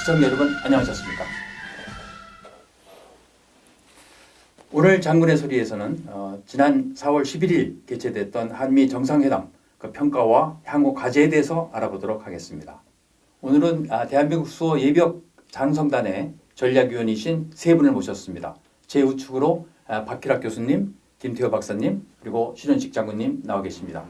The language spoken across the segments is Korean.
시청자 여러분 안녕하셨습니까? 오늘 장군의 소리에서는 어, 지난 4월 11일 개최됐던 한미 정상회담 그 평가와 향후 과제에 대해서 알아보도록 하겠습니다. 오늘은 아, 대한민국 수호 예비역 장성단의 전략위원이신 세 분을 모셨습니다. 제 우측으로 아, 박희락 교수님, 김태호 박사님, 그리고 신현식 장군님 나와 계십니다.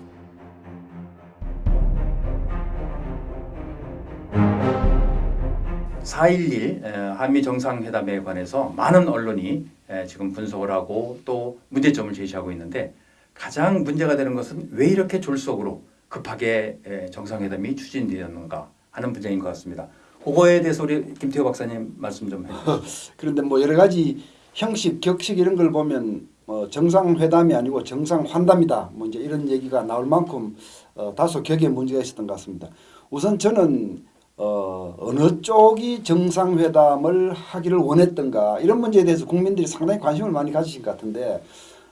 4.11 한미 정상회담에 관해서 많은 언론이 에, 지금 분석을 하고 또 문제점을 제시하고 있는데 가장 문제가 되는 것은 왜 이렇게 졸속으로 급하게 에, 정상회담이 추진되었는가 하는 문제인 것 같습니다. 그거에 대해서 우리 김태호 박사님 말씀 좀 해주시죠. 그런데 뭐 여러 가지 형식, 격식 이런 걸 보면 뭐 정상회담이 아니고 정상환담이다. 뭐 이제 이런 얘기가 나올 만큼 어, 다소 격에 문제가 있었던 것 같습니다. 우선 저는 어, 어느 쪽이 정상회담을 하기를 원했던가 이런 문제에 대해서 국민들이 상당히 관심을 많이 가지신 것 같은데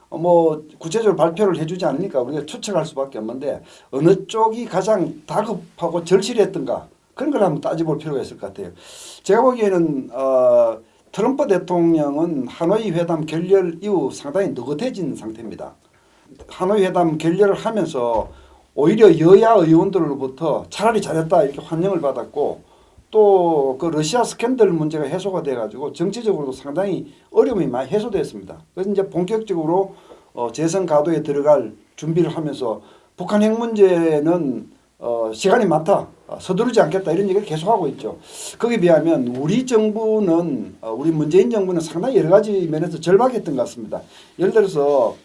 어, 뭐 구체적으로 발표를 해주지 않으니까 우리가 추측할 수밖에 없는데 어느 쪽이 가장 다급하고 절실했던가 그런 걸 한번 따져볼 필요가 있을 것 같아요. 제가 보기에는 어, 트럼프 대통령은 하노이 회담 결렬 이후 상당히 느긋해진 상태입니다. 하노이 회담 결렬을 하면서 오히려 여야 의원들로부터 차라리 잘했다 이렇게 환영을 받았고 또 그 러시아 스캔들 문제가 해소가 돼가지고 정치적으로도 상당히 어려움이 많이 해소됐습니다. 그래서 이제 본격적으로 어 재선 가도에 들어갈 준비를 하면서 북한 핵 문제는 어 시간이 많다 어, 서두르지 않겠다 이런 얘기를 계속하고 있죠. 거기에 비하면 우리 정부는 어 우리 문재인 정부는 상당히 여러 가지 면에서 절박했던 것 같습니다. 예를 들어서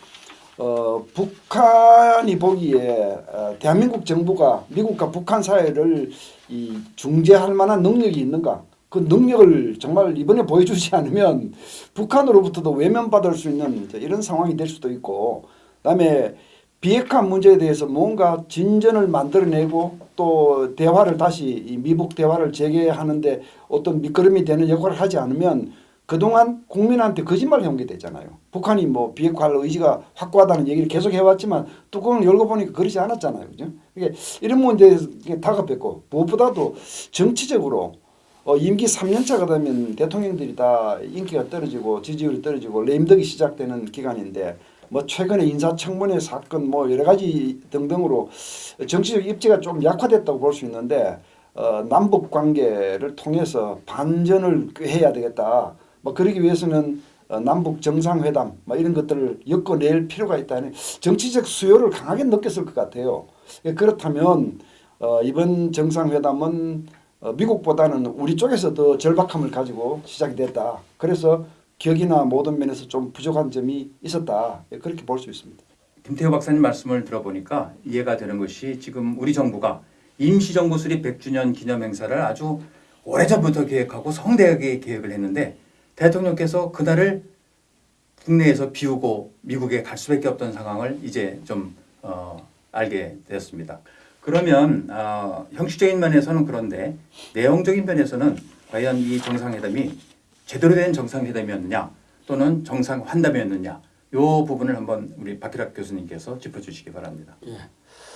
어, 북한이 보기에 어, 대한민국 정부가 미국과 북한 사이를 이 중재할 만한 능력이 있는가? 그 능력을 정말 이번에 보여주지 않으면 북한으로부터도 외면받을 수 있는 이런 상황이 될 수도 있고 그 다음에 비핵화 문제에 대해서 뭔가 진전을 만들어내고 또 대화를 다시 이 미북 대화를 재개하는데 어떤 밑거름이 되는 역할을 하지 않으면 그동안 국민한테 거짓말을 해온 게 되잖아요. 북한이 뭐 비핵화할 의지가 확고하다는 얘기를 계속 해왔지만 뚜껑을 열고 보니까 그러지 않았잖아요. 그죠? 이게 이런 문제에 다급했고 무엇보다도 정치적으로 어, 임기 3년차가 되면 대통령들이 다 인기가 떨어지고 지지율이 떨어지고 레임덕이 시작되는 기간인데 뭐 최근에 인사청문회 사건 뭐 여러 가지 등등으로 정치적 입지가 좀 약화됐다고 볼 수 있는데 어, 남북 관계를 통해서 반전을 해야 되겠다. 뭐 그러기 위해서는 어, 남북 정상회담 뭐 이런 것들을 엮어낼 필요가 있다는 정치적 수요를 강하게 느꼈을 것 같아요. 예, 그렇다면 어, 이번 정상회담은 어, 미국보다는 우리 쪽에서 더 절박함을 가지고 시작이 됐다. 그래서 격이나 모든 면에서 좀 부족한 점이 있었다. 예, 그렇게 볼 수 있습니다. 김태호 박사님 말씀을 들어보니까 이해가 되는 것이 지금 우리 정부가 임시정부 수립 100주년 기념 행사를 아주 오래전부터 계획하고 성대하게 계획을 했는데 대통령께서 그날을 국내에서 비우고 미국에 갈 수밖에 없던 상황을 이제 좀 어, 알게 되었습니다. 그러면 어, 형식적인 면에서는 그런데 내용적인 면에서는 과연 이 정상회담이 제대로 된 정상회담이었느냐 또는 정상 환담이었느냐 이 부분을 한번 우리 박희락 교수님께서 짚어주시기 바랍니다. 예.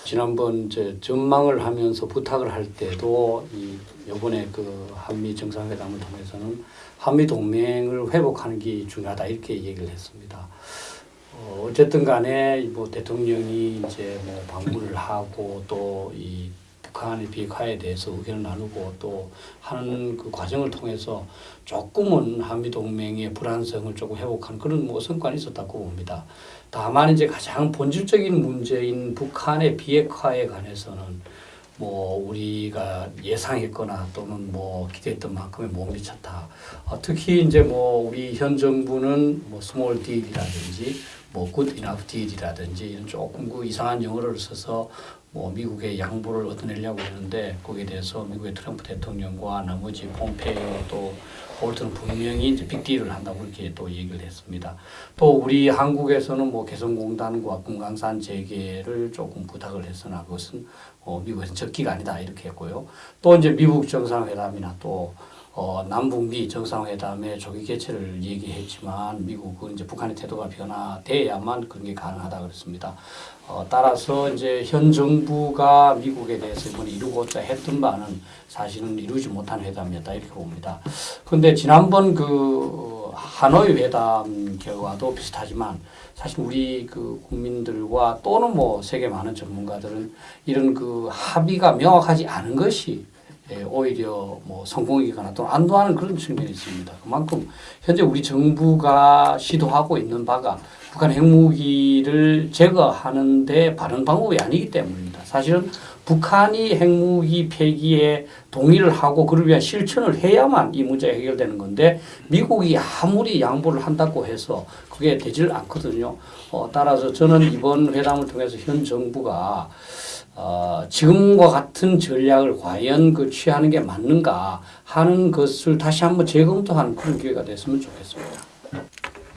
지난번 이제 전망을 하면서 부탁을 할 때도 이 이번에 그 한미 정상회담을 통해서는 한미 동맹을 회복하는 게 중요하다 이렇게 얘기를 했습니다. 어, 어쨌든 간에 뭐 대통령이 이제 뭐 방문을 하고 또 이 북한의 비핵화에 대해서 의견을 나누고 또 하는 그 과정을 통해서 조금은 한미 동맹의 불안성을 조금 회복하는 그런 뭐 성과는 있었다고 봅니다. 다만 이제 가장 본질적인 문제인 북한의 비핵화에 관해서는 뭐 우리가 예상했거나 또는 뭐 기대했던 만큼의 못 미쳤다. 어, 특히 이제 뭐 우리 현 정부는 뭐 small deal이라든지 뭐 good enough deal이라든지 이런 조금 그 이상한 영어를 써서 뭐 미국의 양보를 얻어내려고 했는데 거기에 대해서 미국의 트럼프 대통령과 나머지 폼페이오 또 볼턴은 분명히 이제 빅딜을 한다고 그렇게 또 얘기를 했습니다. 또 우리 한국에서는 뭐 개성공단과 금강산 재개를 조금 부탁을 했으나 그것은 어, 미국에서 적기가 아니다 이렇게 했고요. 또 이제 미국 정상회담이나 또 어, 남북미 정상회담의 조기 개최를 얘기했지만 미국은 이제 북한의 태도가 변화돼야만 그런 게 가능하다 그랬습니다. 어, 따라서 이제 현 정부가 미국에 대해서 이번에 이루고자 했던 바는 사실은 이루지 못한 회담이었다 이렇게 봅니다. 그런데 지난번 그 하노이 회담 결과도 비슷하지만 사실 우리 그 국민들과 또는 뭐 세계 많은 전문가들은 이런 그 합의가 명확하지 않은 것이 예, 오히려 뭐 성공이거나 또는 안도하는 그런 측면이 있습니다. 그만큼 현재 우리 정부가 시도하고 있는 바가 북한 핵무기를 제거하는데 바른 방법이 아니기 때문입니다. 사실은 북한이 핵무기 폐기에 동의를 하고 그를 위한 실천을 해야만 이 문제가 해결되는 건데 미국이 아무리 양보를 한다고 해서 그게 되질 않거든요. 어, 따라서 저는 이번 회담을 통해서 현 정부가 어, 지금과 같은 전략을 과연 그 취하는 게 맞는가 하는 것을 다시 한번 재검토하는 그런 기회가 됐으면 좋겠습니다.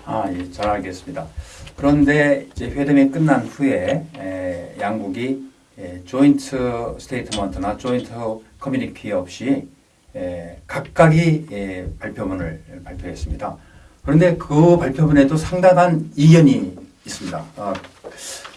아, 예, 잘 알겠습니다. 그런데 이제 회담이 끝난 후에 에, 양국이 에, joint statement나 joint 커뮤니티 없이 에, 각각이 에, 발표문을 발표했습니다. 그런데 그 발표문에도 상당한 이견이 있습니다. 어,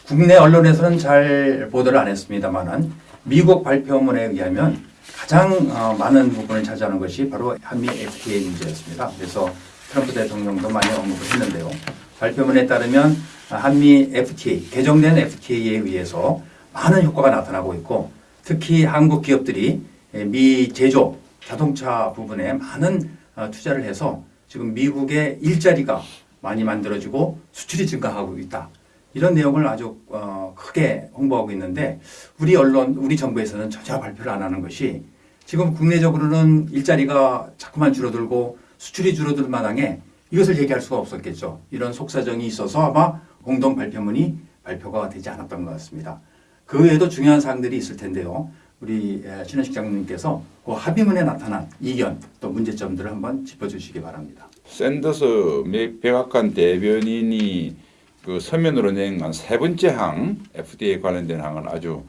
국내 언론에서는 잘 보도를 안 했습니다만은 미국 발표문에 의하면 가장 어, 많은 부분을 차지하는 것이 바로 한미 FTA 문제였습니다. 그래서 트럼프 대통령도 많이 언급을 했는데요. 발표문에 따르면 한미 FTA, 개정된 FTA에 의해서 많은 효과가 나타나고 있고 특히 한국 기업들이 미 제조 자동차 부분에 많은 어, 투자를 해서 지금 미국의 일자리가 많이 만들어지고 수출이 증가하고 있다. 이런 내용을 아주 어, 크게 홍보하고 있는데 우리 언론, 우리 정부에서는 전혀 발표를 안 하는 것이 지금 국내적으로는 일자리가 자꾸만 줄어들고 수출이 줄어들 마당에 이것을 얘기할 수가 없었겠죠. 이런 속사정이 있어서 아마 공동 발표문이 발표가 되지 않았던 것 같습니다. 그 외에도 중요한 사항들이 있을 텐데요. 우리 에, 신현식 장로님께서 그 합의문에 나타난 이견 또 문제점들을 한번 짚어주시기 바랍니다. 샌더스 미- 백악관 대변인이 그 서면으로 낸한 세 번째 항 FDA 관련된 항은 아주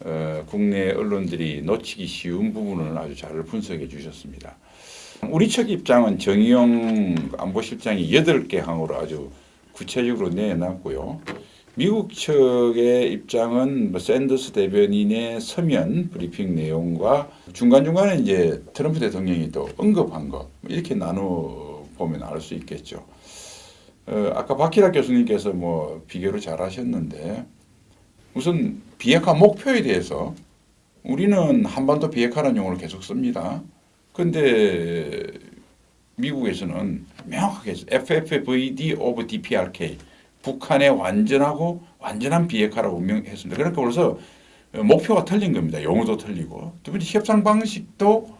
어, 국내 언론들이 놓치기 쉬운 부분을 아주 잘 분석해 주셨습니다. 우리 측 입장은 정의용 안보실장이 여덟 개 항으로 아주 구체적으로 내놨고요. 미국 측의 입장은 뭐 샌더스 대변인의 서면 브리핑 내용과 중간중간에 이제 트럼프 대통령이 또 언급한 것 이렇게 나눠 보면 알 수 있겠죠. 어, 아까 박희락 교수님께서 뭐 비교를 잘 하셨는데 우선 비핵화 목표에 대해서 우리는 한반도 비핵화라는 용어를 계속 씁니다. 근데 미국에서는 명확하게 FFVD of DPRK 북한의 완전하고 완전한 비핵화라고 명했습니다. 그러니까 그래서 목표가 틀린 겁니다. 용어도 틀리고 두 번째 협상 방식도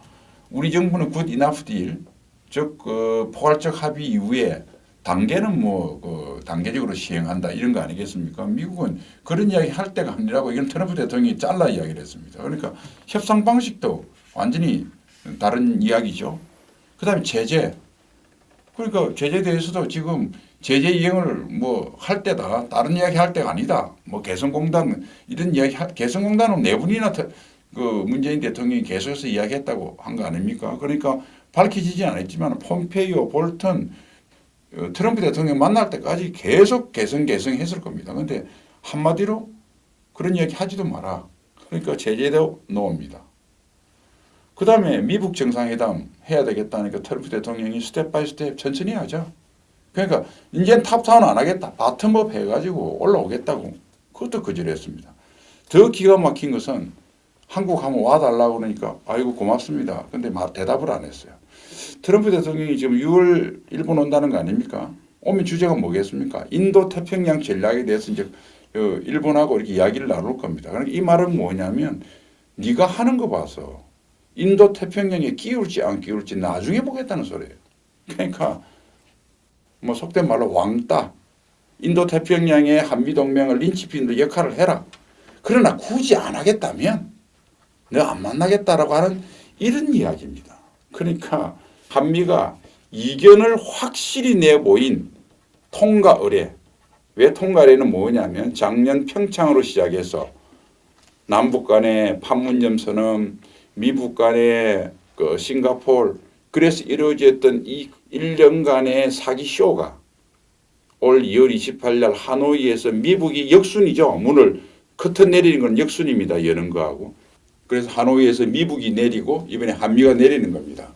우리 정부는 good enough deal, 즉그 포괄적 합의 이후에 단계는 뭐 그 단계적으로 시행한다 이런 거 아니겠습니까? 미국은 그런 이야기 할 때가 아니라고 이건 트럼프 대통령이 잘라 이야기를 했습니다. 그러니까 협상 방식도 완전히 다른 이야기죠. 그 다음에 제재. 그러니까 제재에 대해서도 지금 제재 이행을 뭐 할 때다 다른 이야기 할 때가 아니다. 뭐 개성공단 이런 이야기 하- 개성공단은 네 분이나 ተ- 그 문재인 대통령이 계속해서 이야기했다고 한 거 아닙니까? 그러니까 밝혀지지 않았지만 폼페이오, 볼턴, 어, 트럼프 대통령 만날 때까지 계속 개성 개성 했을 겁니다. 근데 한마디로 그런 이야기 하지도 마라. 그러니까 제재도 놓습니다. 그 다음에 미국 정상회담 해야 되겠다니까 트럼프 대통령이 step by step 천천히 하자. 그러니까 이제는 top-down 안 하겠다. bottom-up 해가지고 올라오겠다고. 그것도 거절했습니다. 더 기가 막힌 것은 한국 한번 와달라고 그러니까 아이고 고맙습니다. 근데 마- 대답을 안 했어요. 트럼프 대통령이 지금 6월 일본 온다는 거 아닙니까? 오면 주제가 뭐겠습니까? 인도 태평양 전략에 대해서 이제 어, 일본하고 이렇게 이야기를 나눌 겁니다. 그러니까 이 말은 뭐냐면 네가 하는 거 봐서 인도 태평양에 끼울지 안 끼울지 나중에 보겠다는 소리예요. 그러니까 뭐 속된 말로 왕따. 인도 태평양의 한미 동맹을 린치핀으로 역할을 해라. 그러나 굳이 안 하겠다면 내가 안 만나겠다라고 하는 이런 이야기입니다. 그러니까 한미가 이견을 확실히 내보인 통과 의뢰. 왜 통과 의뢰는 뭐냐면 작년 평창으로 시작해서 남북 간의 판문점 선언, 미북 간의 그 싱가포르 그래서 이루어졌던 이 1년간의 사기 쇼가 올 2월 28일 하노이에서 미국이 역순이죠. 문을 커튼 내리는 건 역순입니다. 여는 거하고. 그래서 하노이에서 미국이 내리고 이번에 한미가 내리는 겁니다.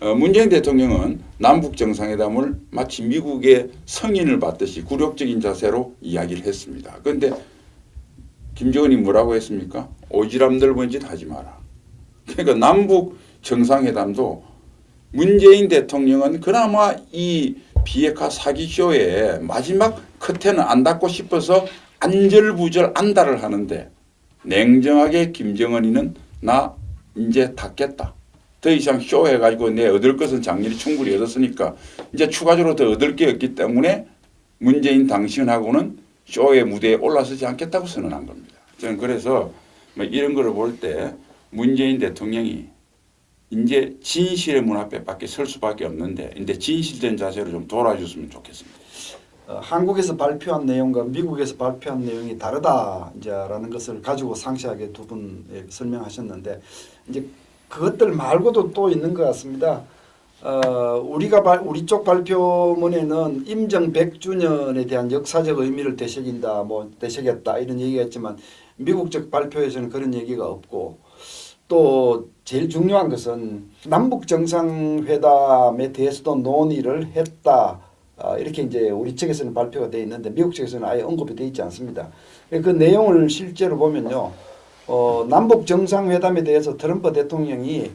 어, 문재인 대통령은 남북 정상회담을 마치 미국의 성인을 받듯이 굴욕적인 자세로 이야기를 했습니다. 그런데 김정은이 뭐라고 했습니까? 오지랖 넓은 짓 하지 마라. 그러니까 남북 정상회담도 문재인 대통령은 그나마 이 비핵화 사기쇼의 마지막 커튼을 안 닫고 싶어서 안절부절 안달을 하는데 냉정하게 김정은이는 나 이제 닫겠다. 더 이상 쇼 해가지고 내 얻을 것은 작년에 충분히 얻었으니까 이제 추가적으로 더 얻을 게 없기 때문에 문재인 당신하고는 쇼의 무대에 올라서지 않겠다고 선언한 겁니다. 저는 그래서 뭐 이런 거를 볼 때 문재인 대통령이 이제 진실의 문 앞에 밖에 설 수밖에 없는데 이제 진실된 자세로 좀 돌아줬으면 좋겠습니다. 어, 한국에서 발표한 내용과 미국에서 발표한 내용이 다르다 이제라는 것을 가지고 상세하게 두 분 설명하셨는데 이제 그것들 말고도 또 있는 것 같습니다. 어, 우리가 발, 우리 쪽 발표문에는 임정 100주년에 대한 역사적 의미를 되새긴다, 뭐 되새겼다 이런 얘기가 있지만 미국 쪽 발표에서는 그런 얘기가 없고 또 제일 중요한 것은 남북 정상회담에 대해서도 논의를 했다. 아, 이렇게 이제 우리 측에서는 발표가 되어 있는데 미국 측에서는 아예 언급이 되어 있지 않습니다. 그 내용을 실제로 보면요. 어, 남북 정상회담에 대해서 트럼프 대통령이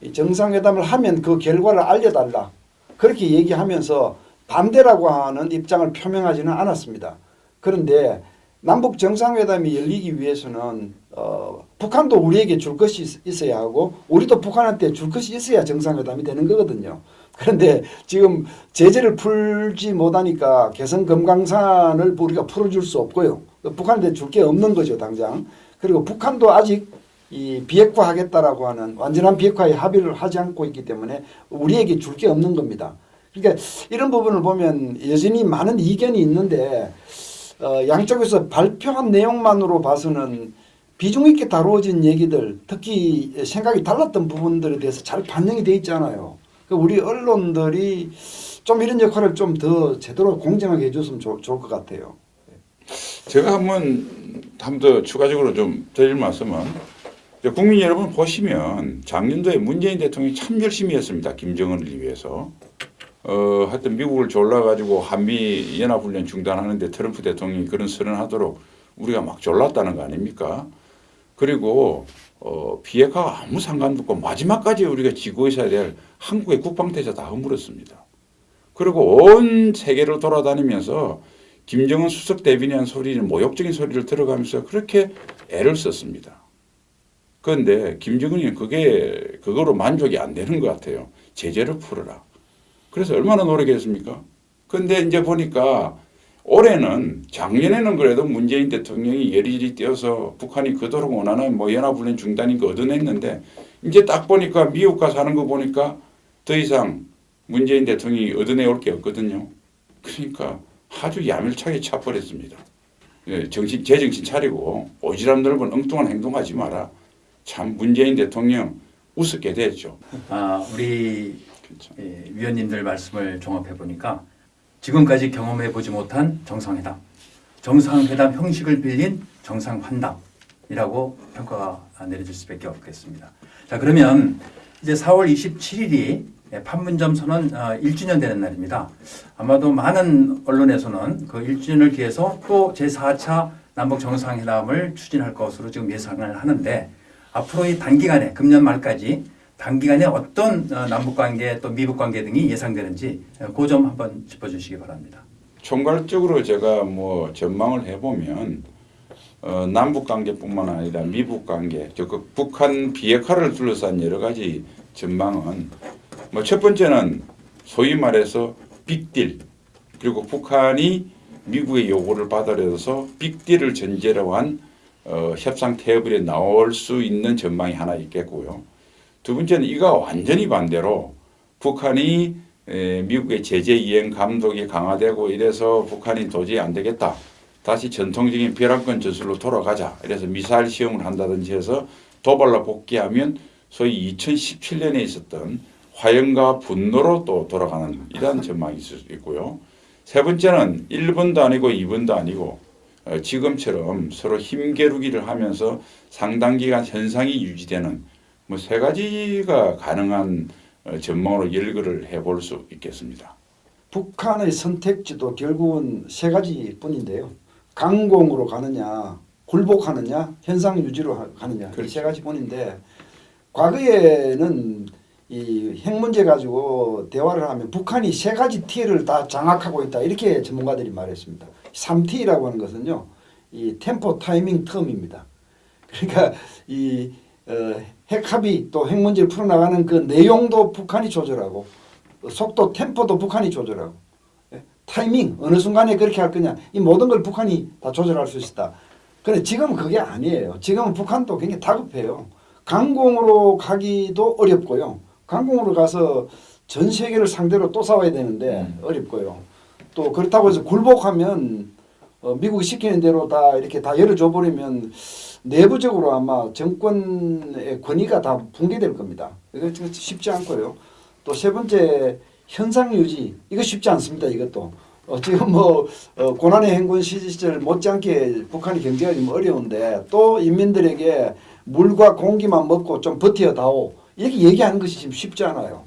이 정상회담을 하면 그 결과를 알려달라. 그렇게 얘기하면서 반대라고 하는 입장을 표명하지는 않았습니다. 그런데 남북 정상회담이 열리기 위해서는 어, 북한도 우리에게 줄 것이 있- 있어야 하고 우리도 북한한테 줄 것이 있어야 정상회담이 되는 거거든요. 그런데 지금 제재를 풀지 못하니까 개성 금강산을 우리가 풀어줄 수 없고요. 북한한테 줄 게 없는 거죠 당장. 그리고 북한도 아직 이 비핵화하겠다라고 하는 완전한 비핵화에 합의를 하지 않고 있기 때문에 우리에게 줄 게 없는 겁니다. 그러니까 이런 부분을 보면 여전히 많은 이견이 있는데 어, 양쪽에서 발표한 내용만으로 봐서는 비중 있게 다루어진 얘기들 특히 생각이 달랐던 부분들에 대해서 잘 반영이 돼 있잖아요. 그 우리 언론들이 좀 이런 역할을 좀 더 제대로 공정하게 해줬으면 좋, 좋을 것 같아요. 제가 한번 한번더 추가적으로 좀 드릴 말씀은 국민 여러분 보시면 작년도에 문재인 대통령이 참 열심히 했습니다. 김정은을 위해서. 어, 하여튼 미국을 졸라가지고 한미 연합훈련 중단하는데 트럼프 대통령이 그런 선언하도록 우리가 막 졸랐다는 거 아닙니까? 그리고 어, 비핵화가 아무 상관도 없고 마지막까지 우리가 지고 있어야 될 한국의 국방태세 다 허물었습니다. 그리고 온 세계를 돌아다니면서 김정은 수석 대변인 소리는 모욕적인 소리를 들어가면서 그렇게 애를 썼습니다. 그런데 김정은이 그게 그거로 만족이 안 되는 것 같아요. 제재를 풀어라. 그래서 얼마나 노력했습니까? 근데 이제 보니까 올해는 작년에는 그래도 문재인 대통령이 예리리 뛰어서 북한이 그토록 원하는 뭐 연합훈련 중단인 거 얻어냈는데 이제 딱 보니까 미국 가서 하는 거 보니까 더 이상 문재인 대통령이 얻어내올 게 없거든요. 그러니까 아주 야멸차게 차버렸습니다. 예, 정신 제정신 차리고 오지랖 넓은 엉뚱한 행동하지 마라. 참 문재인 대통령 우습게 됐죠. 아, 우리 그렇죠. 예, 위원님들 말씀을 종합해 보니까 지금까지 경험해 보지 못한 정상회담, 정상회담 형식을 빌린 정상환담이라고 평가가 내려질 수밖에 없겠습니다. 자 그러면 이제 4월 27일이 판문점 선언 1주년 되는 날입니다. 아마도 많은 언론에서는 그 1주년을 기해서 또 제4차 남북 정상회담을 추진할 것으로 지금 예상을 하는데 앞으로 이 단기간에 금년 말까지 단기간에 어떤 어, 남북 관계 또 미북 관계 등이 예상되는지 그 점 한번 짚어주시기 바랍니다. 총괄적으로 제가 뭐 전망을 해보면 어, 남북 관계뿐만 아니라 미북 관계, 즉 북한 비핵화를 둘러싼 여러 가지 전망은 뭐 첫 번째는 소위 말해서 빅딜 그리고 북한이 미국의 요구를 받아들여서 빅딜을 전제로 한 어, 협상 테이블에 나올 수 있는 전망이 하나 있겠고요. 두 번째는 이가 완전히 반대로 북한이 에, 미국의 제재 이행 감독이 강화되고 이래서 북한이 도저히 안 되겠다. 다시 전통적인 벼랑권 전술로 돌아가자. 이래서 미사일 시험을 한다든지 해서 도발로 복귀하면 소위 2017년에 있었던 화염과 분노로 또 돌아가는 이러한 전망이 있을 수 있고요. 세 번째는 1번도 아니고 2번도 아니고 어, 지금처럼 서로 힘겨루기를 하면서 상당 기간 현상이 유지되는 뭐 세 가지가 가능한 어, 전망으로 열거를 해볼 수 있겠습니다. 북한의 선택지도 결국은 세 가지뿐인데요. 강공으로 가느냐, 굴복하느냐, 현상 유지로 하- 가느냐 이 그렇죠. 세 가지뿐인데 과거에는 이 핵 문제 가지고 대화를 하면 북한이 세 가지 T를 다 장악하고 있다 이렇게 전문가들이 말했습니다. 3T라고 하는 것은요, 이 템포 타이밍 텀입니다. 그러니까 이 어, 핵 합의 또 핵 문제를 풀어나가는 그 내용도 북한이 조절하고 속도 템포도 북한이 조절하고 예? 타이밍 어느 순간에 그렇게 할 거냐 이 모든 걸 북한이 다 조절할 수 있다. 그런데 지금은 그게 아니에요. 지금은 북한도 굉장히 다급해요. 강공으로 가기도 어렵고요. 강공으로 가서 전 세계를 상대로 또 싸워야 되는데 음. 어렵고요. 또 그렇다고 해서 굴복하면 어, 미국이 시키는 대로 다 이렇게 다 열어줘 버리면 내부적으로 아마 정권의 권위가 다 붕괴될 겁니다. 이거 좀 쉽지 않고요. 또 세 번째 현상 유지 이거 쉽지 않습니다. 이것도 어, 지금 뭐 어, 고난의 행군 시절 못지않게 북한이 경제가 좀 어려운데 또 인민들에게 물과 공기만 먹고 좀 버텨다오 이렇게 얘기하는 것이 지금 쉽지 않아요.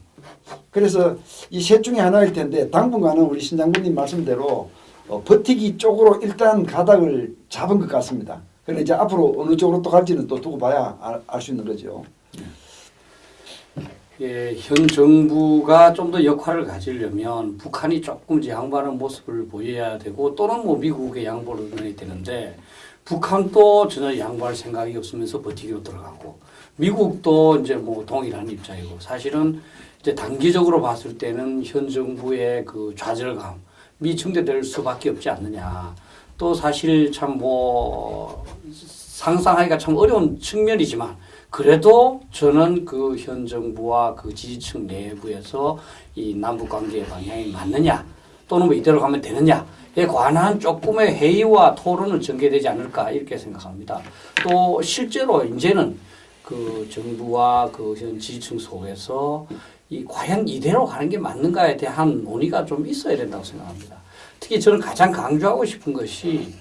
그래서 이 셋 중에 하나일 텐데 당분간은 우리 신장군님 말씀대로 어, 버티기 쪽으로 일단 가닥을 잡은 것 같습니다. 그런데 이제 앞으로 어느 쪽으로 또 갈지는 또 두고 봐야 알 수 있는 거죠. 예, 현 정부가 좀 더 역할을 가지려면 북한이 조금 양보하는 모습을 보여야 되고 또는 뭐 미국의 양보를 넣어야 되는데 북한도 전혀 양보할 생각이 없으면서 버티기로 들어가고 미국도 이제 뭐 동일한 입장이고 사실은 이제 단기적으로 봤을 때는 현 정부의 그 좌절감 이 증대될 수밖에 없지 않느냐. 또 사실 참 뭐 상상하기가 참 어려운 측면이지만 그래도 저는 그 현 정부와 그 지지층 내부에서 이 남북 관계의 방향이 맞느냐 또는 뭐 이대로 가면 되느냐에 관한 조금의 회의와 토론을 전개되지 않을까 이렇게 생각합니다. 또 실제로 이제는 그 정부와 그 현 지지층 속에서 이 과연 이대로 가는 게 맞는가에 대한 논의가 좀 있어야 된다고 생각합니다. 특히 저는 가장 강조하고 싶은 것이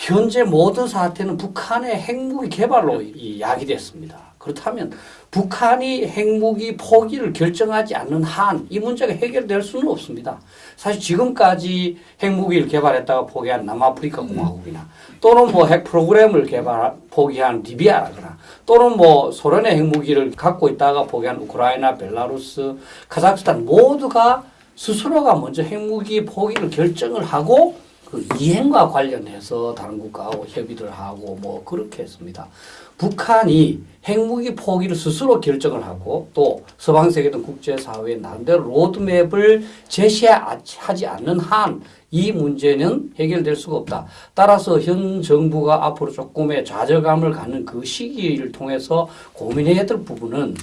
현재 모든 사태는 북한의 핵무기 개발로 이 야기 됐습니다. 그렇다면 북한이 핵무기 포기를 결정하지 않는 한 이 문제가 해결될 수는 없습니다. 사실 지금까지 핵무기를 개발했다가 포기한 남아프리카 공화국이나 또는 뭐 핵 프로그램을 개발 포기한 리비아라거나 또는 뭐 소련의 핵무기를 갖고 있다가 포기한 우크라이나, 벨라루스, 카자흐스탄 모두가 스스로가 먼저 핵무기 포기를 결정을 하고 그 이행과 관련해서 다른 국가하고 협의를 하고 뭐 그렇게 했습니다. 북한이 핵무기 포기를 스스로 결정을 하고 또 서방 세계든 국제 사회의 나름대로 로드맵을 제시하지 않는 한 이 문제는 해결될 수가 없다. 따라서 현 정부가 앞으로 조금의 좌절감을 갖는 그 시기를 통해서 고민해야 될 부분은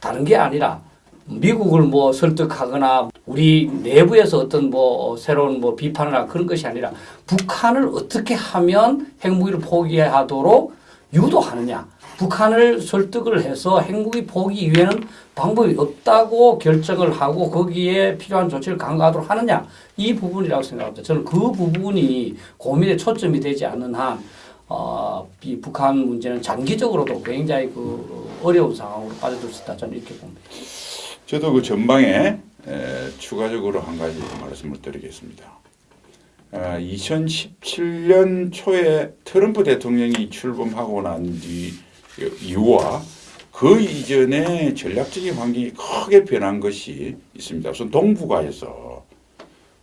다른 게 아니라 미국을 뭐 설득하거나 우리 내부에서 어떤 뭐 새로운 뭐 비판이나 그런 것이 아니라 북한을 어떻게 하면 핵무기를 포기하도록 유도하느냐. 북한을 설득을 해서 핵무기 포기 이외에는 방법이 없다고 결정을 하고 거기에 필요한 조치를 강구하도록 하느냐. 이 부분이라고 생각합니다. 저는 그 부분이 고민의 초점이 되지 않는 한, 어, 이 북한 문제는 장기적으로도 굉장히 그 어려운 상황으로 빠져들 수 있다. 저는 이렇게 봅니다. 저도 그 전방에 에, 추가적으로 한 가지 말씀을 드리겠습니다. 아, 2017년 초에 트럼프 대통령이 출범하고 난 뒤 이후와 그 이전에 전략적인 환경이 크게 변한 것이 있습니다. 우선 동북아에서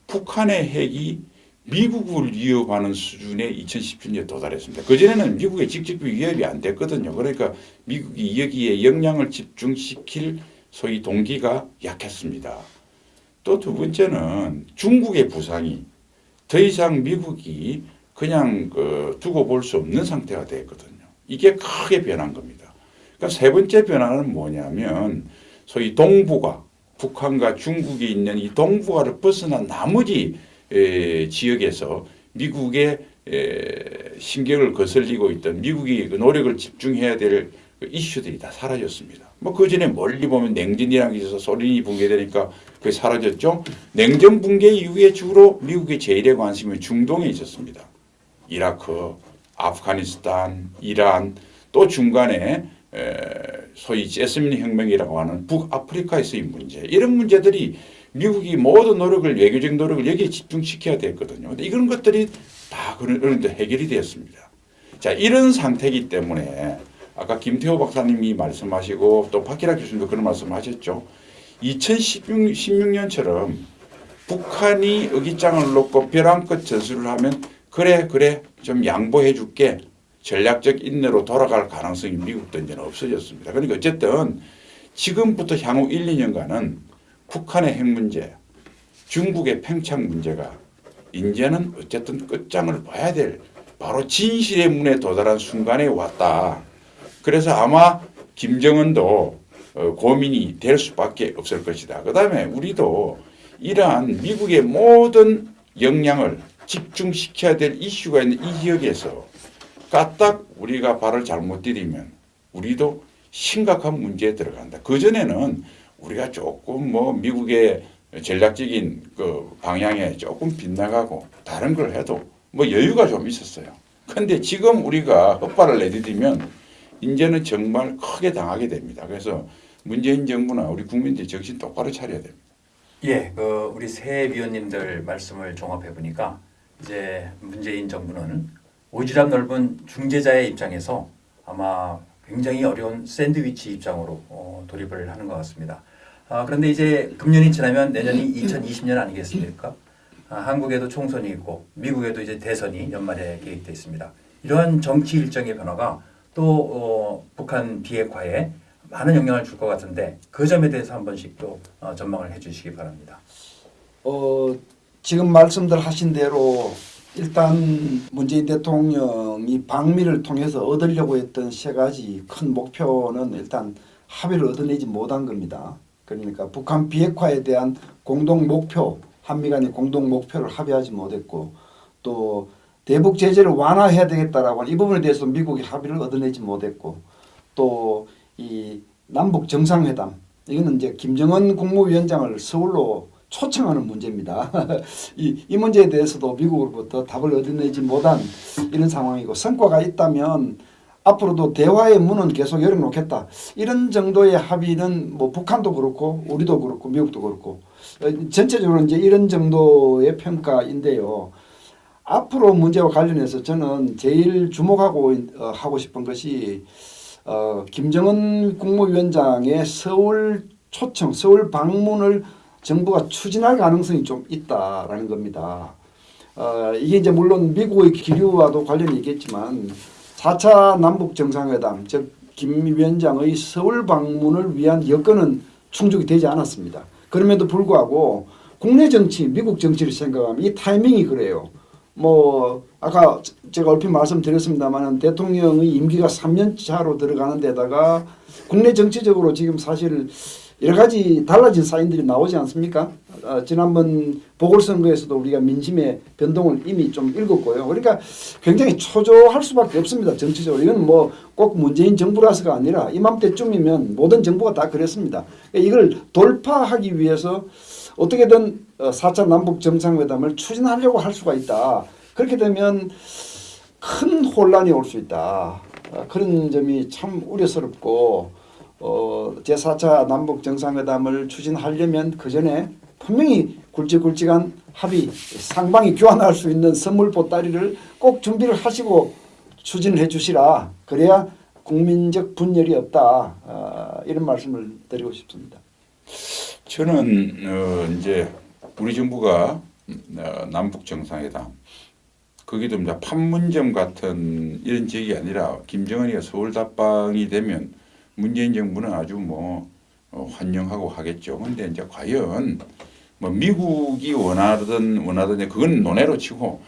북한의 핵이 미국을 위협하는 수준에 2017년에 도달했습니다. 그전에는 미국의 직접 위협이 안 됐거든요. 그러니까 미국이 여기에 역량을 집중시킬 소위 동기가 약했습니다. 또 두 번째는 중국의 부상이 더 이상 미국이 그냥 그 두고 볼 수 없는 상태가 됐거든요. 이게 크게 변한 겁니다. 그러니까 세 번째 변화는 뭐냐면 소위 동북아, 북한과 중국이 있는 이 동북아를 벗어난 나머지 에, 지역에서 미국의 에, 신경을 거슬리고 있던 미국이 그 노력을 집중해야 될 그 이슈들이 다 사라졌습니다. 뭐 그 전에 멀리 보면 냉전이라는 게 있어서 소련이 붕괴되니까 그게 사라졌죠. 냉전 붕괴 이후에 주로 미국의 제일의 관심은 중동에 있었습니다. 이라크, 아프가니스탄, 이란 또 중간에 에, 소위 제스민 혁명이라고 하는 북아프리카에서의 문제 이런 문제들이 미국이 모든 노력을 외교적 노력을 여기에 집중시켜야 됐거든요. 이런 것들이 다 그런 해결이 되었습니다. 자 이런 상태이기 때문에 아까 김태호 박사님이 말씀하시고 또 박기라 교수님도 그런 말씀하셨죠. 2016년처럼 북한이 의기장을 놓고 벼랑 끝 전술을 하면 그래 그래 좀 양보해 줄게 전략적 인내로 돌아갈 가능성이 미국도 이제는 없어졌습니다. 그러니까 어쨌든 지금부터 향후 1, 2년간은 북한의 핵 문제, 중국의 팽창 문제가 이제는 어쨌든 끝장을 봐야 될 바로 진실의 문에 도달한 순간에 왔다. 그래서 아마 김정은도 어, 고민이 될 수밖에 없을 것이다. 그 다음에 우리도 이러한 미국의 모든 역량을 집중시켜야 될 이슈가 있는 이 지역에서 까딱 우리가 발을 잘못 디디면 우리도 심각한 문제에 들어간다. 그 전에는 우리가 조금 뭐 미국의 전략적인 그 방향에 조금 빗나가고 다른 걸 해도 뭐 여유가 좀 있었어요. 근데 지금 우리가 헛발을 내디디면 이제는 정말 크게 당하게 됩니다. 그래서 문재인 정부나 우리 국민들이 정신 똑바로 차려야 됩니다. 예, 그 우리 새 위원님들 말씀을 종합해 보니까 이제 문재인 정부는 오지랖 넓은 중재자의 입장에서 아마 굉장히 어려운 샌드위치 입장으로 어, 돌입을 하는 것 같습니다. 아, 그런데 이제 금년이 지나면 내년이 2020년 아니겠습니까? 아, 한국에도 총선이 있고 미국에도 이제 대선이 연말에 계획돼 있습니다. 이러한 정치 일정의 변화가 또 어, 북한 비핵화에 많은 영향을 줄 것 같은데 그 점에 대해서 한 번씩 또 어, 전망을 해주시기 바랍니다. 어, 지금 말씀들 하신 대로 일단 문재인 대통령이 방미를 통해서 얻으려고 했던 세 가지 큰 목표는 일단 합의를 얻어내지 못한 겁니다. 그러니까 북한 비핵화에 대한 공동 목표, 한미 간의 공동 목표를 합의하지 못했고 또 대북 제재를 완화해야 되겠다라고 이 부분에 대해서 미국이 합의를 얻어내지 못했고 또 이 남북 정상회담 이거는 이제 김정은 국무위원장을 서울로 초청하는 문제입니다. 이, 이 문제에 대해서도 미국으로부터 답을 얻어내지 못한 이런 상황이고 성과가 있다면 앞으로도 대화의 문은 계속 열어놓겠다. 이런 정도의 합의는 뭐 북한도 그렇고 우리도 그렇고 미국도 그렇고 어, 전체적으로 이제 이런 정도의 평가인데요. 앞으로 문제와 관련해서 저는 제일 주목하고 어, 하고 싶은 것이 어, 김정은 국무위원장의 서울 초청, 서울 방문을 정부가 추진할 가능성이 좀 있다라는 겁니다. 어, 이게 이제 물론 미국의 기류와도 관련이 있겠지만 4차 남북 정상회담, 즉 김 위원장의 서울 방문을 위한 여건은 충족이 되지 않았습니다. 그럼에도 불구하고 국내 정치, 미국 정치를 생각하면 이 타이밍이 그래요. 뭐 아까 제가 얼핏 말씀드렸습니다만 대통령의 임기가 3년 차로 들어가는 데다가 국내 정치적으로 지금 사실 여러 가지 달라진 사인들이 나오지 않습니까? 어, 지난번 보궐선거에서도 우리가 민심의 변동을 이미 좀 읽었고요. 그러니까 굉장히 초조할 수밖에 없습니다. 정치적으로. 이건 뭐 꼭 문재인 정부라서가 아니라 이맘때쯤이면 모든 정부가 다 그랬습니다. 이걸 돌파하기 위해서 어떻게든 4차 남북 정상회담을 추진하려고 할 수가 있다. 그렇게 되면 큰 혼란이 올 수 있다. 어, 그런 점이 참 우려스럽고 어, 제4차 남북 정상회담을 추진하려면 그 전에 분명히 굵직굵직한 합의, 상방이 교환할 수 있는 선물 보따리를 꼭 준비를 하시고 추진해 주시라. 그래야 국민적 분열이 없다. 어, 이런 말씀을 드리고 싶습니다. 저는 어, 이제 우리 정부가 어, 남북 정상회담 거기도 이제 판문점 같은 이런 지역이 아니라 김정은이가 서울 답방이 되면 문재인 정부는 아주 뭐 어, 환영하고 하겠죠. 근데 이제 과연 뭐 미국이 원하든 원하든 그건 논외로 치고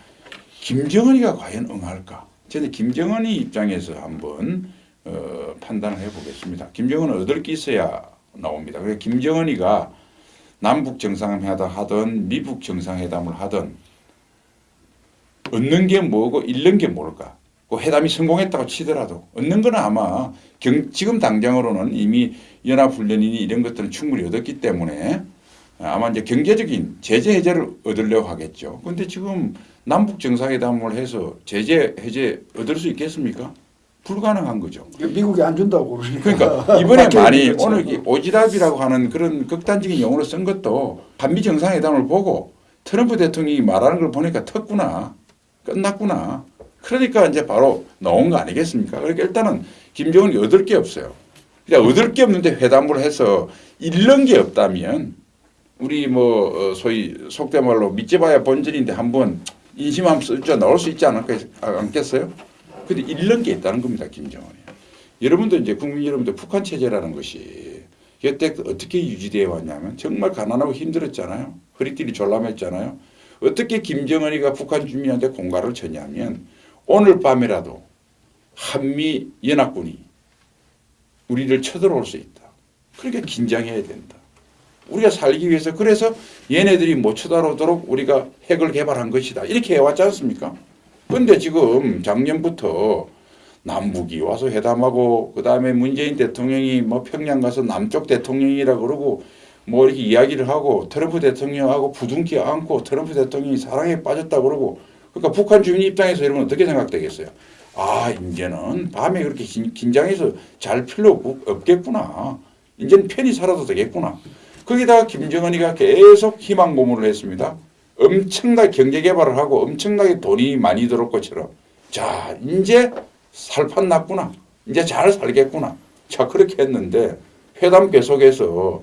김정은이가 과연 응할까? 저는 김정은이 입장에서 한번 어, 판단을 해보겠습니다. 김정은은 얻을 게 있어야 나옵니다. 그래서 김정은이가 남북 정상회담 하든 미북 정상회담을 하든 얻는 게 뭐고 잃는 게 뭘까? 그 회담이 성공했다고 치더라도 얻는 건 아마 경, 지금 당장으로는 이미 연합훈련이니 이런 것들은 충분히 얻었기 때문에 아마 이제 경제적인 제재 해제를 얻으려고 하겠죠. 근데 지금 남북 정상회담을 해서 제재 해제 얻을 수 있겠습니까? 불가능한 거죠. 미국이 안 준다고 그러니까. 그러니까 이번에 많이 되겠죠. 오늘 이 오지랖이라고 하는 그런 극단적인 용어를 쓴 것도 한미 정상회담을 보고 트럼프 대통령이 말하는 걸 보니까 텄구나 끝났구나 그러니까 이제 바로 나온 거 아니겠습니까? 그러니까 일단은 김정은이 얻을 게 없어요. 그러니까 얻을 게 없는데 회담을 해서 잃는 게 없다면 우리 뭐 어, 소위 속된 말로 믿져봐야 본전인데 한번 인심하면 쓸줄 나올 수 있지 않을까 않겠어요? 근데 잃는 게 있다는 겁니다, 김정은이. 여러분도 이제 국민 여러분들 북한 체제라는 것이 여태 어떻게 유지되어 왔냐면 정말 가난하고 힘들었잖아요. 허리띠리 졸라맸잖아요. 어떻게 김정은이가 북한 주민한테 공갈을 쳤냐면 오늘 밤이라도 한미 연합군이 우리를 쳐들어올 수 있다. 그러니까 긴장해야 된다. 우리가 살기 위해서 그래서 얘네들이 못 쳐들어오도록 우리가 핵을 개발한 것이다. 이렇게 해왔지 않습니까? 근데 지금 작년부터 남북이 와서 회담하고 그 다음에 문재인 대통령이 뭐 평양 가서 남쪽 대통령이라 그러고 뭐 이렇게 이야기를 하고 트럼프 대통령하고 부둥키 안고 트럼프 대통령이 사랑에 빠졌다 그러고 그러니까 북한 주민 입장에서 여러분 어떻게 생각되겠어요? 아 이제는 밤에 그렇게 긴- 긴장해서 잘 필요 없- 없겠구나. 이제는 편히 살아도 되겠구나. 거기다가 김정은이가 계속 희망 고문을 했습니다. 엄청나게 경제 개발을 하고 엄청나게 돈이 많이 들어올 것처럼 자 이제 살판 났구나 이제 잘 살겠구나 자 그렇게 했는데 회담 계속해서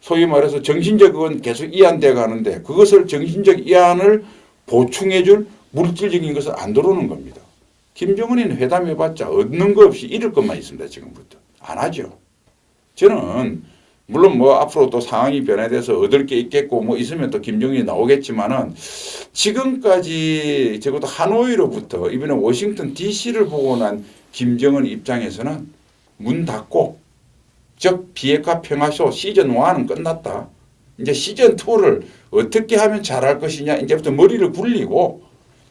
소위 말해서 정신적 그건 계속 이안돼 가는데 그것을 정신적 이안을 보충해 줄 물질적인 것은 안 들어오는 겁니다. 김정은이는 회담해봤자 얻는 거 없이 잃을 것만 있습니다 지금부터 안 하죠. 저는 물론 뭐 앞으로 또 상황이 변화돼서 얻을 게 있겠고 뭐 있으면 또 김정일이 나오겠지만은 지금까지 적어도 하노이로부터 이번에 워싱턴 DC를 보고 난 김정은 입장에서는 문 닫고 즉 비핵화 평화쇼 시즌 1은 끝났다. 이제 시즌 2를 어떻게 하면 잘할 것이냐 이제부터 머리를 굴리고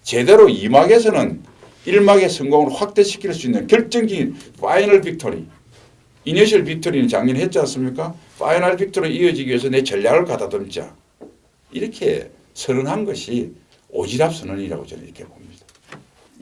제대로 2막에서는 1막의 성공을 확대시킬 수 있는 결정적인 final victory initial victory는 작년에 했지 않습니까? final victory 이어지기 위해서 내 전략을 가다듬자. 이렇게 선언한 것이 오지랖 선언이라고 저는 이렇게 봅니다.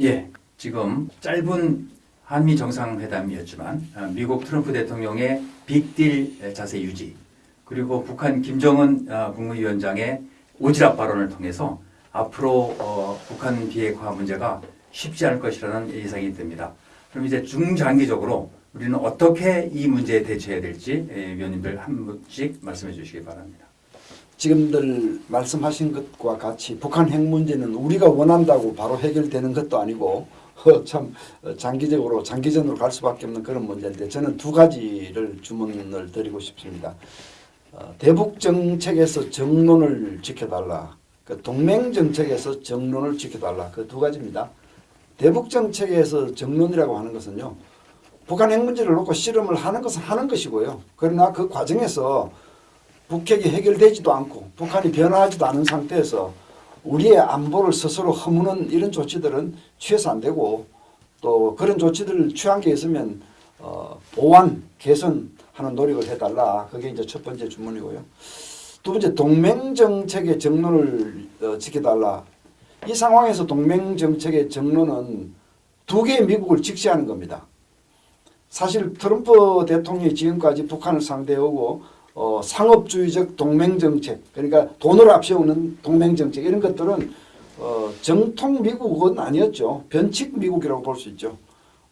예, 지금 짧은 한미 정상회담이었지만 아, 미국 트럼프 대통령의 빅딜 자세 유지 그리고 북한 김정은 아, 국무위원장의 오지랖 발언을 통해서 앞으로 어, 북한 비핵화 문제가 쉽지 않을 것이라는 예상이 듭니다. 그럼 이제 중장기적으로 우리는 어떻게 이 문제에 대처해야 될지 예, 위원님들 한 분씩 말씀해 주시기 바랍니다. 지금들 말씀하신 것과 같이 북한 핵 문제는 우리가 원한다고 바로 해결되는 것도 아니고 어, 참 어, 장기적으로 장기전으로 갈 수밖에 없는 그런 문제인데 저는 두 가지를 주문을 드리고 싶습니다. 어, 대북 정책에서 정론을 지켜달라. 그 동맹 정책에서 정론을 지켜달라. 그 두 가지입니다. 대북 정책에서 정론이라고 하는 것은요. 북한 핵 문제를 놓고 실험을 하는 것은 하는 것이고요. 그러나 그 과정에서 북핵이 해결되지도 않고 북한이 변화하지도 않은 상태에서 우리의 안보를 스스로 허무는 이런 조치들은 취해서 안 되고 또 그런 조치들을 취한 게 있으면 어, 보완, 개선하는 노력을 해달라. 그게 이제 첫 번째 주문이고요. 두 번째 동맹 정책의 정론을 어, 지켜달라. 이 상황에서 동맹 정책의 정론은 두 개의 미국을 직시하는 겁니다. 사실 트럼프 대통령이 지금까지 북한을 상대하고 어, 상업주의적 동맹 정책 그러니까 돈을 앞세우는 동맹 정책 이런 것들은 어, 정통 미국은 아니었죠 변칙 미국이라고 볼 수 있죠.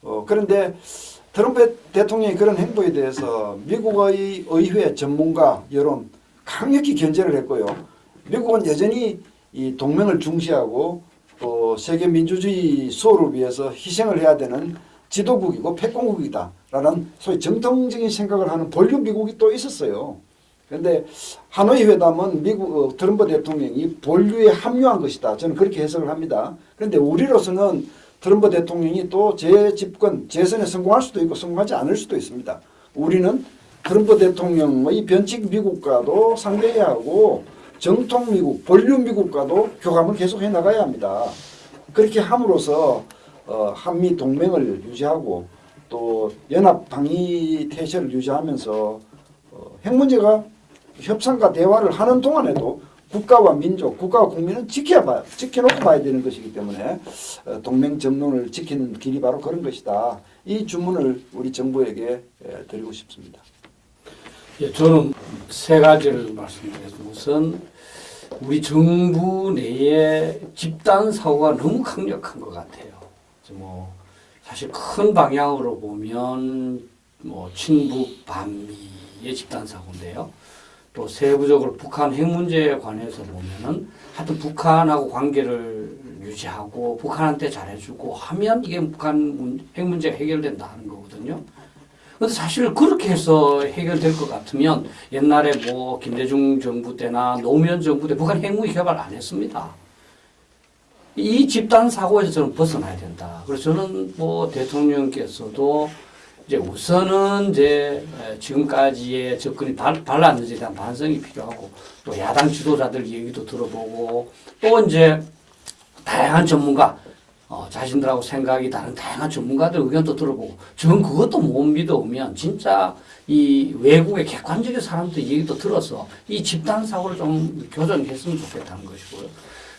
어, 그런데 트럼프 대통령의 그런 행보에 대해서 미국의 의회 전문가 여론 강력히 견제를 했고요. 미국은 여전히 이 동맹을 중시하고 또 세계 민주주의 수호를 위해서 희생을 해야 되는 지도국이고 패권국이다 라는 소위 정통적인 생각을 하는 본류 미국이 또 있었어요. 그런데 하노이 회담은 미국 어, 트럼프 대통령이 본류에 합류한 것이다. 저는 그렇게 해석을 합니다. 그런데 우리로서는 트럼프 대통령이 또 재집권 재선에 성공할 수도 있고 성공하지 않을 수도 있습니다. 우리는 트럼프 대통령의 변칙 미국과도 상대해야 하고 정통 미국, 본류 미국과도 교감을 계속해 나가야 합니다. 그렇게 함으로써 어, 한미 동맹을 유지하고 또 연합 방위 태세를 유지하면서 어, 핵 문제가 협상과 대화를 하는 동안에도 국가와 민족, 국가와 국민은 지켜야 봐요. 지켜놓고 봐야 되는 것이기 때문에 어, 동맹 정론을 지키는 길이 바로 그런 것이다. 이 주문을 우리 정부에게 에, 드리고 싶습니다. 예, 저는 세 가지를 말씀드리겠습니다. 우선 우리 정부 내에 집단 사고가 너무 강력한 것 같아요. 뭐 사실 큰 방향으로 보면 뭐 친북 반미의 집단 사고인데요. 또 세부적으로 북한 핵 문제에 관해서 보면은 하여튼 북한하고 관계를 유지하고 북한한테 잘해주고 하면 이게 북한 문- 핵 문제가 해결된다 하는 거거든요. 근데 사실 그렇게 해서 해결될 것 같으면 옛날에 뭐 김대중 정부 때나 노무현 정부 때 북한 핵무기 개발 안 했습니다. 이 집단 사고에서 저는 벗어나야 된다. 그래서 저는 뭐 대통령께서도 이제 우선은 이제 에, 지금까지의 접근이 발, 발랐는지에 대한 반성이 필요하고 또 야당 지도자들 얘기도 들어보고 또 이제 다양한 전문가 어, 자신들하고 생각이 다른 다양한 전문가들 의견도 들어보고 저는 그것도 못 믿어오면 진짜 이 외국의 객관적인 사람들 얘기도 들어서 이 집단 사고를 좀 교정했으면 좋겠다는 것이고요.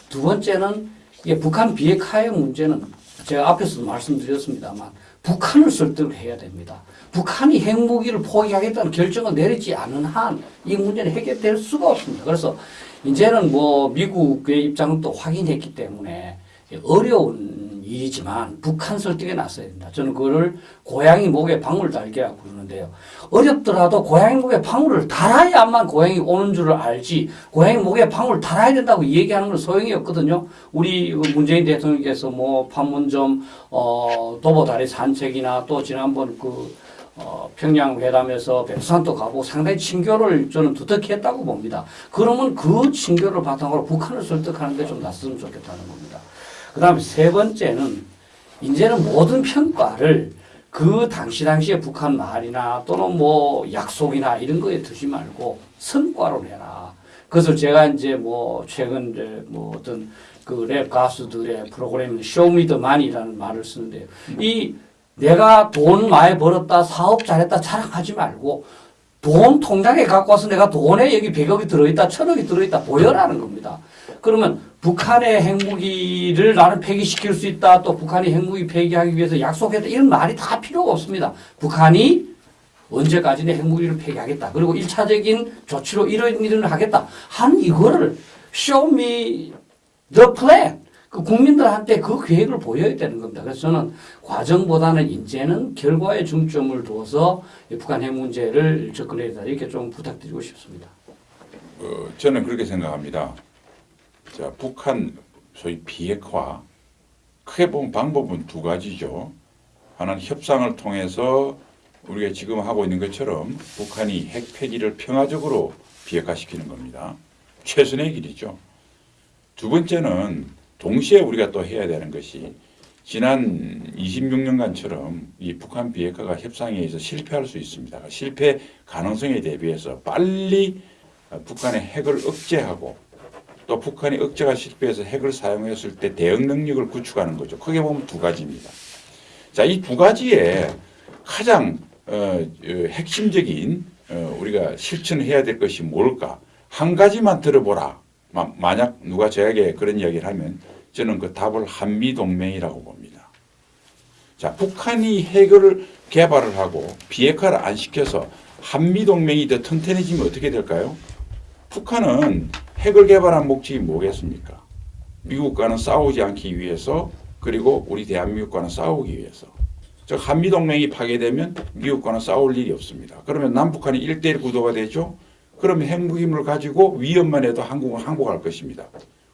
두 번째는 이게 북한 비핵화의 문제는 제가 앞에서도 말씀드렸습니다만 북한을 설득해야 됩니다. 북한이 핵무기를 포기하겠다는 결정을 내리지 않은 한 이 문제는 해결될 수가 없습니다. 그래서 이제는 뭐 미국의 입장은 또 확인했기 때문에 어려운 일이지만 북한 설득에 나서야 된다. 저는 그거를 고양이 목에 방울 달기라고 부르는데요. 어렵더라도 고양이 목에 방울을 달아야만 고양이 오는 줄을 알지 고양이 목에 방울 달아야 된다고 얘기하는 건 소용이 없거든요. 우리 그 문재인 대통령께서 뭐 판문점 어, 도보다리 산책이나 또 지난번 그 어, 평양 회담에서 백두산도 가고 상당히 친교를 저는 두텁게 했다고 봅니다. 그러면 그 친교를 바탕으로 북한을 설득하는 데 좀 나섰으면 좋겠다는 겁니다. 그 다음에 세 번째는 이제는 모든 평가를 그 당시 당시에 북한 말이나 또는 뭐 약속이나 이런 거에 두지 말고 성과로 내라. 그래서 제가 이제 뭐 최근 이제 뭐 어떤 그 랩 가수들의 프로그램 쇼미더만이라는 말을 쓰는데요. 이 내가 돈 많이 벌었다, 사업 잘했다 자랑하지 말고 돈 통장에 갖고 와서 내가 돈에 여기 100억이 들어있다, 1000억이 들어있다 보여라는 겁니다. 그러면 북한의 핵무기를 나는 폐기시킬 수 있다, 또 북한이 핵무기 폐기하기 위해서 약속했다, 이런 말이 다 필요가 없습니다. 북한이 언제까지는 핵무기를 폐기하겠다. 그리고 일차적인 조치로 이런 일을 하겠다. 한 이거를 show me the plan. 그 국민들한테 그 계획을 보여야 되는 겁니다. 그래서 저는 과정보다는 이제는 결과에 중점을 두어서 이 북한 핵 문제를 접근해야 된다. 이렇게 좀 부탁드리고 싶습니다. 어, 저는 그렇게 생각합니다. 자, 북한 소위 비핵화 크게 보면 방법은 두 가지죠. 하나는 협상을 통해서 우리가 지금 하고 있는 것처럼 북한이 핵 폐기를 평화적으로 비핵화시키는 겁니다. 최선의 길이죠. 두 번째는 동시에 우리가 또 해야 되는 것이 지난 26년간처럼 이 북한 비핵화가 협상에 의해서 실패할 수 있습니다. 실패 가능성에 대비해서 빨리 북한의 핵을 억제하고 또 북한이 억제가 실패해서 핵을 사용했을 때 대응 능력을 구축하는 거죠. 크게 보면 두 가지입니다. 자, 이 두 가지에 가장 어, 어, 핵심적인 어, 우리가 실천해야 될 것이 뭘까? 한 가지만 들어보라. 마, 만약 누가 저에게 그런 이야기를 하면 저는 그 답을 한미 동맹이라고 봅니다. 자, 북한이 핵을 개발을 하고 비핵화를 안 시켜서 한미 동맹이 더 튼튼해지면 어떻게 될까요? 북한은 핵을 개발한 목적이 뭐겠습니까? 미국과는 싸우지 않기 위해서 그리고 우리 대한민국과는 싸우기 위해서. 즉 한미 동맹이 파괴되면 미국과는 싸울 일이 없습니다. 그러면 남북한이 일대일 구도가 되죠. 그러면 핵무기물을 가지고 위협만 해도 한국은 항복할 것입니다.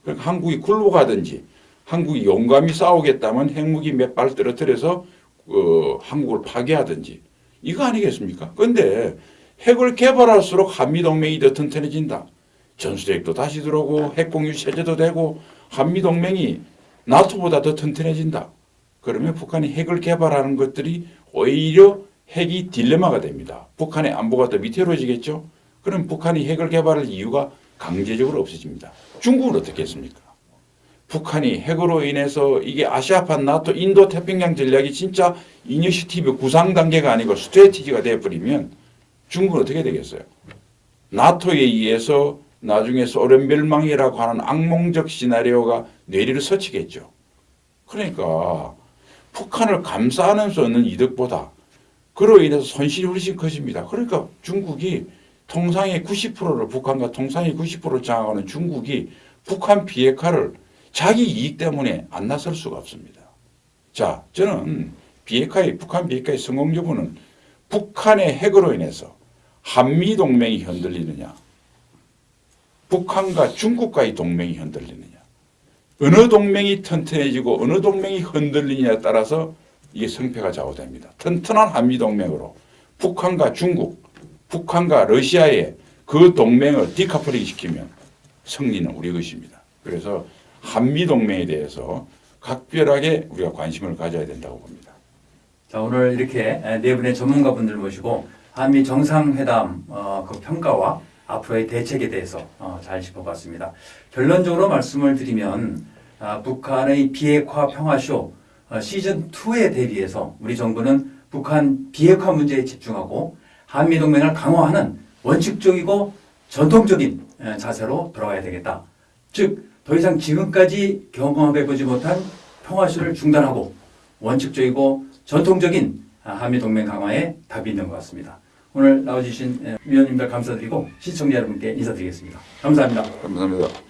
그러니까 한국이 굴복하든지 한국이 용감히 싸우겠다면 핵무기 몇 발 떨어뜨려서 어, 한국을 파괴하든지 이거 아니겠습니까? 그런데 핵을 개발할수록 한미 동맹이 더 튼튼해진다. 전술핵도 다시 들어오고 핵공유 체제도 되고 한미 동맹이 나토보다 더 튼튼해진다. 그러면 북한이 핵을 개발하는 것들이 오히려 핵이 딜레마가 됩니다. 북한의 안보가 더 위태로워지겠죠. 그럼 북한이 핵을 개발할 이유가 강제적으로 없어집니다. 중국은 어떻게 했습니까? 북한이 핵으로 인해서 이게 아시아판 나토 인도 태평양 전략이 진짜 initiative 구상 단계가 아니고 strategy가 되어버리면 중국은 어떻게 되겠어요? 나토에 의해서 나중에 소련 멸망이라고 하는 악몽적 시나리오가 뇌리를 스치겠죠. 그러니까 북한을 감싸면서 얻는 이득보다 그로 인해서 손실이 훨씬 커집니다. 그러니까 중국이 통상의 90%를 북한과 통상의 90%를 장악하는 중국이 북한 비핵화를 자기 이익 때문에 안 나설 수가 없습니다. 자, 저는 비핵화의 북한 비핵화의 성공 여부는 북한의 핵으로 인해서 한미 동맹이 흔들리느냐, 북한과 중국과의 동맹이 흔들리느냐, 어느 동맹이 튼튼해지고 어느 동맹이 흔들리느냐에 따라서 이게 성패가 좌우됩니다. 튼튼한 한미 동맹으로 북한과 중국, 북한과 러시아의 그 동맹을 디카플링 시키면 승리는 우리 것입니다. 그래서 한미 동맹에 대해서 각별하게 우리가 관심을 가져야 된다고 봅니다. 자 오늘 이렇게 네 분의 전문가분들 모시고 한미 정상회담 어, 그 평가와 앞으로의 대책에 대해서 어, 잘 짚어봤습니다. 결론적으로 말씀을 드리면 아, 북한의 비핵화 평화쇼 어, 시즌 2에 대비해서 우리 정부는 북한 비핵화 문제에 집중하고 한미 동맹을 강화하는 원칙적이고 전통적인 에, 자세로 돌아가야 되겠다. 즉 더 이상 지금까지 경험해보지 못한 평화쇼를 중단하고 원칙적이고 전통적인 아, 한미 동맹 강화에 답이 있는 것 같습니다. 오늘 나와주신 에, 위원님들 감사드리고 시청자 여러분께 인사드리겠습니다. 감사합니다. 감사합니다.